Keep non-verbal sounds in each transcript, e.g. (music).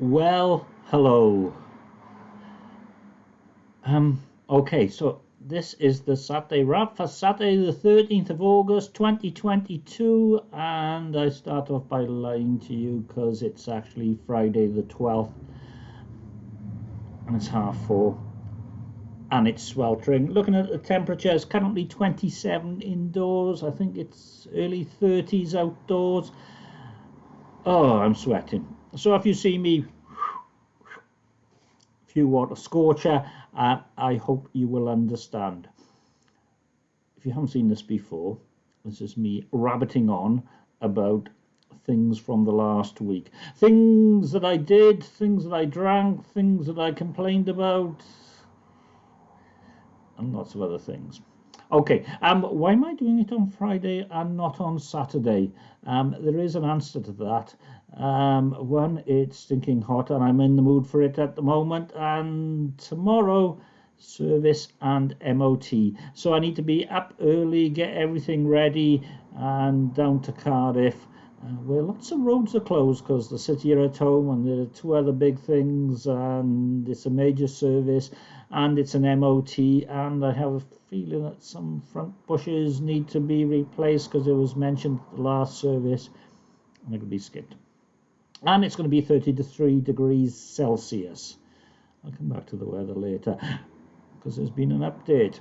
Well, hello. Um, okay, so this is the Saturday wrap for Saturday, the 13th of August 2022, and I start off by lying to you because it's actually Friday the 12th and it's half four and it's sweltering. Looking at the temperature, it's currently 27 indoors, I think it's early 30s outdoors. Oh, I'm sweating. So if you see me few water scorcher uh, I hope you will understand. If you haven't seen this before, this is me rabbiting on about things from the last week. Things that I did, things that I drank, things that I complained about, and lots of other things. Okay, um, why am I doing it on Friday and not on Saturday? Um, there is an answer to that. Um, one, it's stinking hot and I'm in the mood for it at the moment. And tomorrow, service and MOT. So I need to be up early, get everything ready, and down to Cardiff. Uh, where lots of roads are closed because the city are at home and there are two other big things and it's a major service and it's an MOT and I have a feeling that some front bushes need to be replaced because it was mentioned at the last service and it could be skipped and it's going to be 33 degrees Celsius. I'll come back to the weather later because there's been an update.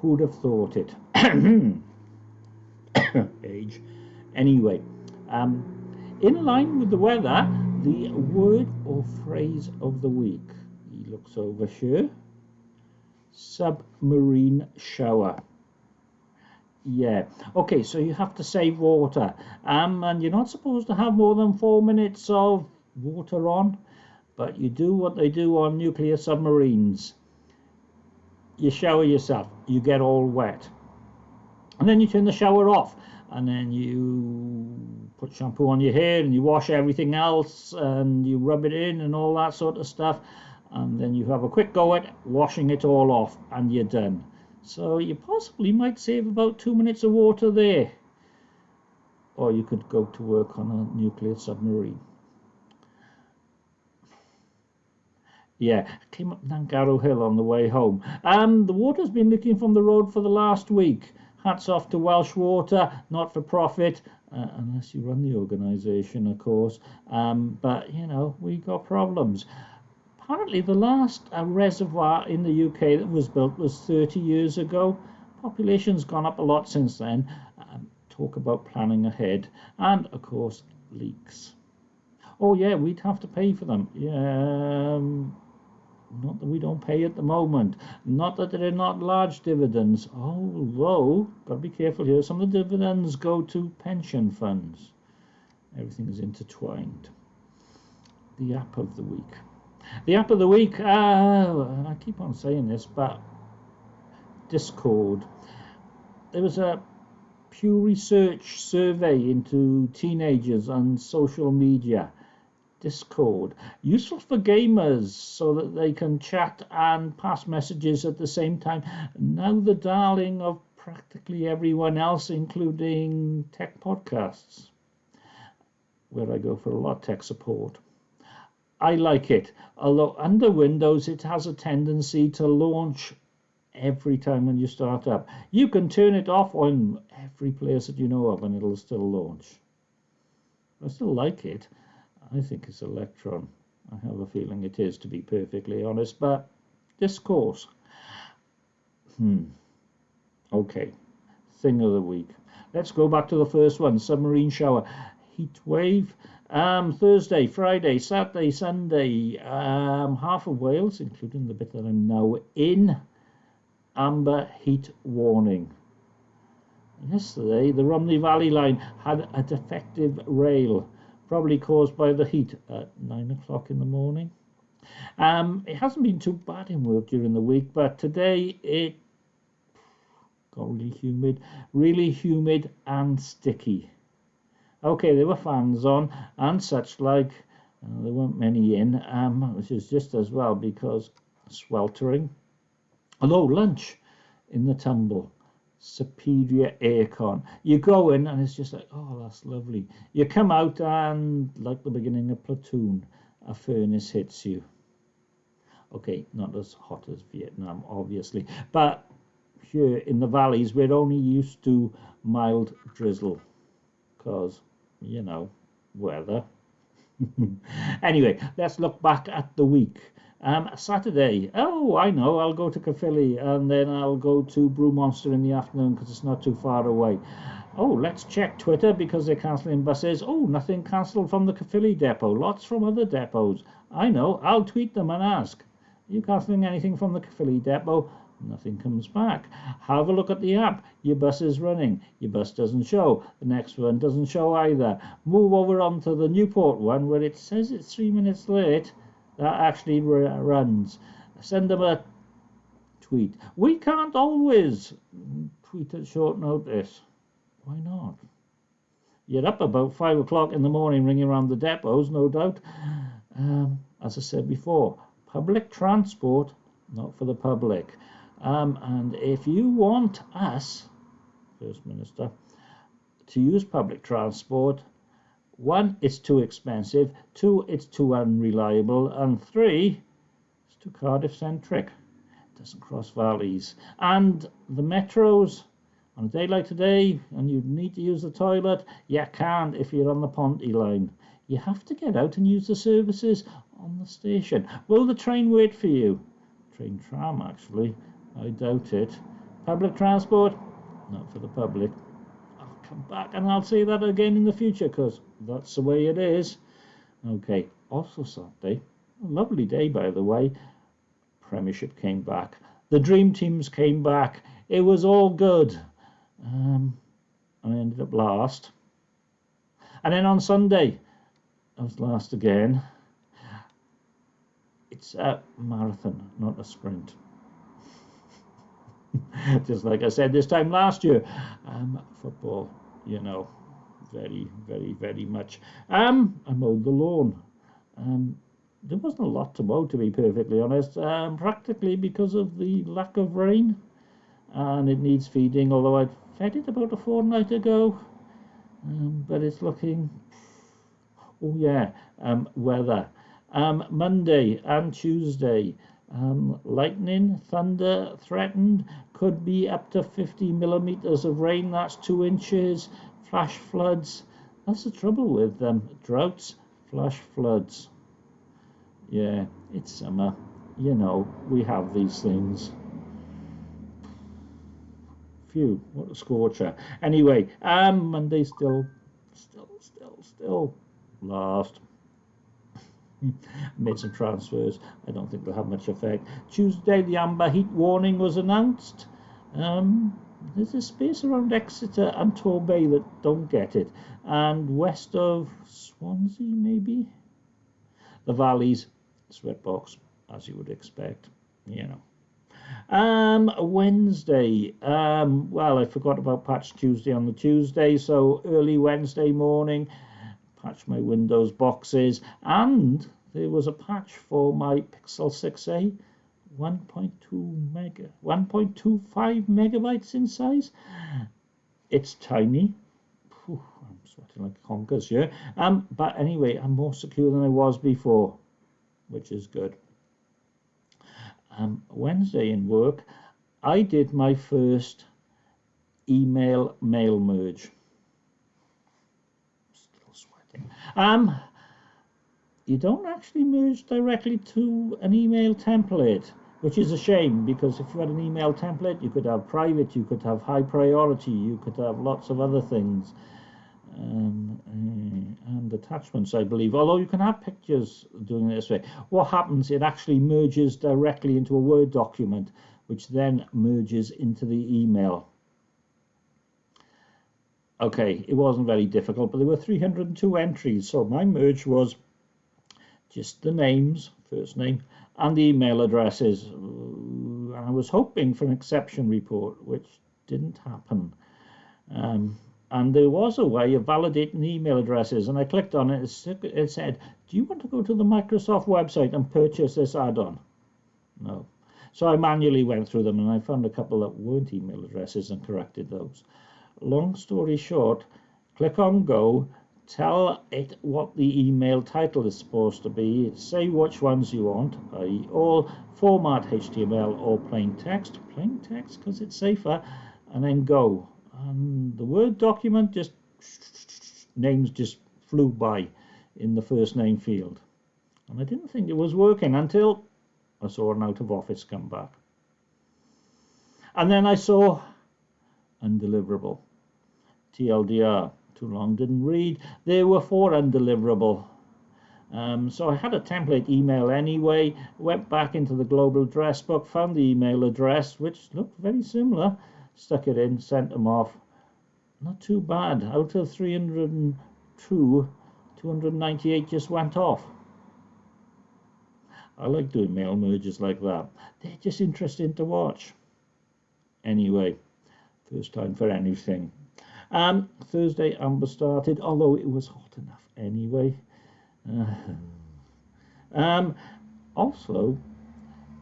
Who'd have thought it? (coughs) Age. Anyway, um, in line with the weather, the word or phrase of the week. He looks over here. Submarine shower yeah. Okay so you have to save water. Um and you're not supposed to have more than four minutes of water on but you do what they do on nuclear submarines. You shower yourself. You get all wet. And then you turn the shower off. And then you put shampoo on your hair and you wash everything else and you rub it in and all that sort of stuff. And then you have a quick go at washing it all off and you're done so you possibly might save about two minutes of water there. Or you could go to work on a nuclear submarine. Yeah, came up Nantgarw Hill on the way home. Um, the water's been leaking from the road for the last week. Hats off to Welsh Water, not for profit, uh, unless you run the organisation, of course. Um, but, you know, we got problems apparently the last uh, reservoir in the UK that was built was 30 years ago. Population's gone up a lot since then. Um, talk about planning ahead. And, of course, leaks. Oh, yeah, we'd have to pay for them. Yeah, um, not that we don't pay at the moment. Not that there are not large dividends. Although, got to be careful here, some of the dividends go to pension funds. Everything is intertwined. The app of the week. The app of the week, uh, I keep on saying this, but Discord. There was a Pew Research survey into teenagers and social media. Discord. Useful for gamers so that they can chat and pass messages at the same time. Now the darling of practically everyone else, including tech podcasts, where I go for a lot of tech support. I like it. Although under Windows, it has a tendency to launch every time when you start up. You can turn it off on every place that you know of and it'll still launch. I still like it. I think it's Electron. I have a feeling it is, to be perfectly honest, but Discord. Hmm. Okay. Thing of the week. Let's go back to the first one submarine shower. Heat wave. Um, Thursday, Friday, Saturday, Sunday, um, half of Wales, including the bit that I'm now in, amber heat warning. Yesterday, the Rhymney Valley line had a defective rail, probably caused by the heat at 9 o'clock in the morning. Um, it hasn't been too bad in work during the week, but today it got really humid, really humid and sticky. Okay, there were fans on and such like. Uh, there weren't many in, um, which is just as well because sweltering. Although lunch in the tumble, superior aircon. You go in and it's just like, oh, that's lovely. You come out and like the beginning of Platoon, a furnace hits you. Okay, not as hot as Vietnam, obviously, but here in the valleys, we're only used to mild drizzle because, you know, weather. (laughs) anyway, let's look back at the week. Um, Saturday, oh, I know, I'll go to Caerphilly and then I'll go to Brew Monster in the afternoon because it's not too far away. Oh, let's check Twitter because they're cancelling buses. Oh, nothing cancelled from the Caerphilly depot, lots from other depots. I know, I'll tweet them and ask. Are you cancelling anything from the Caerphilly depot? Nothing comes back. Have a look at the app. Your bus is running. Your bus doesn't show. The next one doesn't show either. Move over onto the Newport one where it says it's three minutes late. That actually runs. Send them a tweet. We can't always tweet at short notice. Why not? You're up about five o'clock in the morning ringing around the depots, no doubt. Um, as I said before, public transport, not for the public. Um, and if you want us, First Minister, to use public transport, one, it's too expensive, two, it's too unreliable, and three, it's too Cardiff centric. It doesn't cross valleys. And the metros, on a day like today, and you need to use the toilet, you can't if you're on the Ponty line. You have to get out and use the services on the station. Will the train wait for you? Train tram, actually. I doubt it. Public transport? Not for the public. I'll come back and I'll say that again in the future because that's the way it is. Okay, also Saturday. A lovely day, by the way. Premiership came back. The dream teams came back. It was all good. Um, I ended up last. And then on Sunday, I was last again. It's a marathon, not a sprint. (laughs) just like I said this time last year. Um, football, you know, very, very, very much. Um, I mowed the lawn. Um, there wasn't a lot to mow, to be perfectly honest, um, practically because of the lack of rain. And it needs feeding, although I fed it about a fortnight ago. Um, but it's looking, oh yeah, um, weather. Um, Monday and Tuesday, um, lightning, thunder threatened, could be up to 50 millimeters of rain, that's two inches, flash floods. That's the trouble with them um, droughts, flash floods. Yeah, it's summer. You know, we have these things. Phew, what a scorcher. Anyway, um, Monday still, still, still, still last. (laughs) made some transfers. I don't think they'll have much effect. Tuesday, the amber heat warning was announced. Um, there's a space around Exeter and Torbay that don't get it, and west of Swansea, maybe. The valleys, sweatbox, as you would expect, you know. Um, Wednesday. Um, well, I forgot about Patch Tuesday on the Tuesday, so early Wednesday morning patch my Windows boxes, and there was a patch for my Pixel 6a, 1.2 mega, 1.25 megabytes in size. It's tiny. Whew, I'm sweating like conkers here. Um, but anyway, I'm more secure than I was before, which is good. Um, Wednesday in work, I did my first email mail merge. Um, you don't actually merge directly to an email template, which is a shame because if you had an email template, you could have private, you could have high priority, you could have lots of other things. Um, uh, and attachments, I believe, although you can have pictures doing it this way. What happens, it actually merges directly into a Word document, which then merges into the email. Okay, it wasn't very difficult, but there were 302 entries. So my merge was just the names, first name, and the email addresses. And I was hoping for an exception report, which didn't happen. Um, and there was a way of validating the email addresses, and I clicked on it. It said, "Do you want to go to the Microsoft website and purchase this add-on?" No. So I manually went through them, and I found a couple that weren't email addresses and corrected those long story short, click on go, tell it what the email title is supposed to be, say which ones you want, i.e. all format HTML or plain text, plain text because it's safer, and then go. And the Word document just, names just flew by in the first name field. And I didn't think it was working until I saw an out of office come back. And then I saw undeliverable. TLDR too long didn't read. There were four undeliverable. Um, so I had a template email anyway, went back into the global address book, found the email address, which looked very similar, stuck it in, sent them off. Not too bad. Out of 302, 298 just went off. I like doing mail merges like that. They're just interesting to watch. Anyway, first time for anything. Um, Thursday, Amber started, although it was hot enough anyway. Uh, um, also,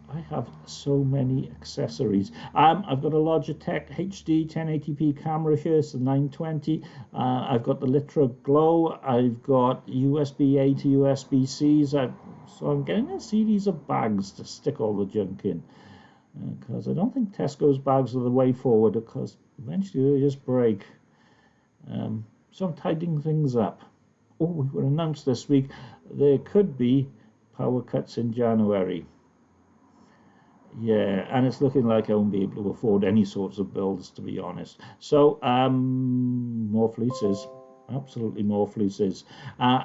I have so many accessories. Um, I've got a Logitech HD 1080p camera here, it's a 920. Uh, I've got the Litra Glow. I've got USB A to USB C's. I, so I'm getting a series of bags to stick all the junk in. Because uh, I don't think Tesco's bags are the way forward, because eventually they just break. Um, so I'm tidying things up. Oh, we were announced this week there could be power cuts in January. Yeah, and it's looking like I won't be able to afford any sorts of bills, to be honest. So, um, more fleeces. Absolutely more fleeces. Uh,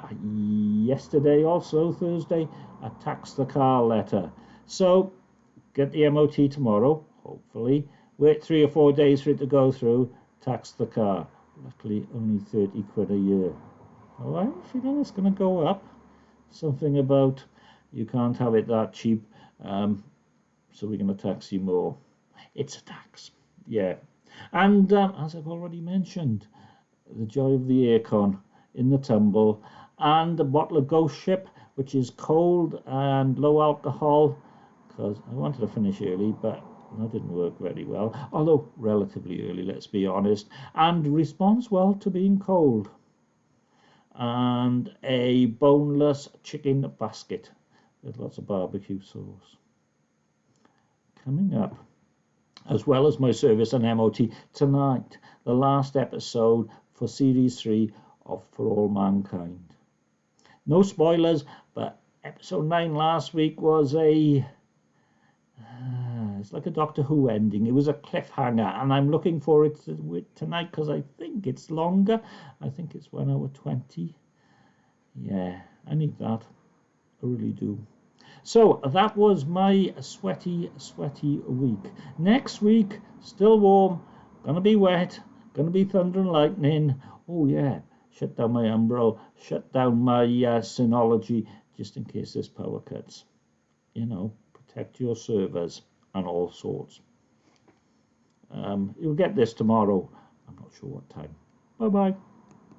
yesterday, also Thursday, I tax the car letter. So, get the MOT tomorrow, hopefully. Wait three or four days for it to go through, tax the car luckily only 30 quid a year. Oh, I'm feeling it's going to go up. Something about you can't have it that cheap, um, so we're going to tax you more. It's a tax, yeah. And um, as I've already mentioned, the joy of the aircon in the tumble, and a bottle of Ghost Ship, which is cold and low alcohol, because I wanted to finish early, but that didn't work very well, although relatively early, let's be honest, and responds well to being cold. And a boneless chicken basket with lots of barbecue sauce. Coming up, as well as my service and MOT tonight, the last episode for Series 3 of For All Mankind. No spoilers, but episode 9 last week was a uh, it's like a Doctor Who ending. It was a cliffhanger, and I'm looking for it tonight because I think it's longer. I think it's one hour twenty. Yeah, I need that. I really do. So that was my sweaty, sweaty week. Next week, still warm, gonna be wet, gonna be thunder and lightning. Oh yeah, shut down my umbrella, shut down my uh, Synology, just in case there's power cuts. You know, protect your servers and all sorts. Um, you'll get this tomorrow. I'm not sure what time. Bye bye.